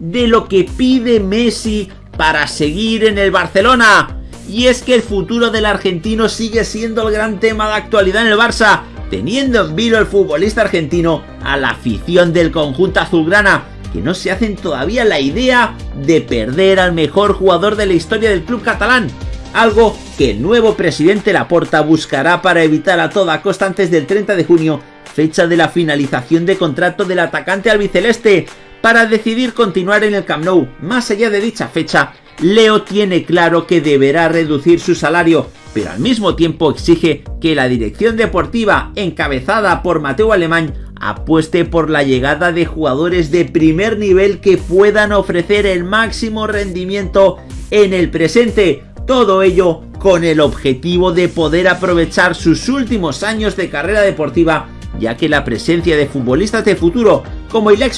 de lo que pide Messi para seguir en el Barcelona. Y es que el futuro del argentino sigue siendo el gran tema de actualidad en el Barça, teniendo en vilo el futbolista argentino a la afición del conjunto azulgrana, que no se hacen todavía la idea de perder al mejor jugador de la historia del club catalán, algo que el nuevo presidente Laporta buscará para evitar a toda costa antes del 30 de junio, fecha de la finalización de contrato del atacante albiceleste, para decidir continuar en el Camp Nou. Más allá de dicha fecha, Leo tiene claro que deberá reducir su salario, pero al mismo tiempo exige que la dirección deportiva, encabezada por Mateo Alemán, apueste por la llegada de jugadores de primer nivel que puedan ofrecer el máximo rendimiento en el presente. Todo ello con el objetivo de poder aprovechar sus últimos años de carrera deportiva, ya que la presencia de futbolistas de futuro como el ex